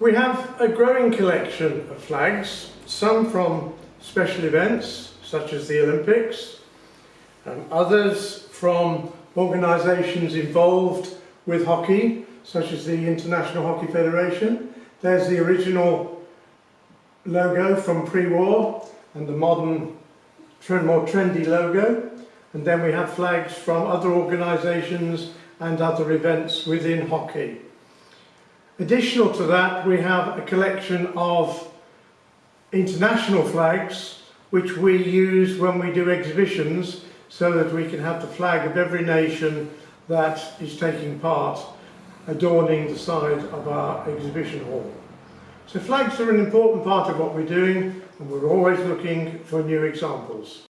We have a growing collection of flags, some from special events such as the Olympics, and others from organisations involved with hockey, such as the International Hockey Federation. There's the original logo from pre-war and the modern, more trendy logo. And then we have flags from other organisations and other events within hockey. Additional to that, we have a collection of international flags which we use when we do exhibitions so that we can have the flag of every nation that is taking part adorning the side of our exhibition hall. So flags are an important part of what we're doing and we're always looking for new examples.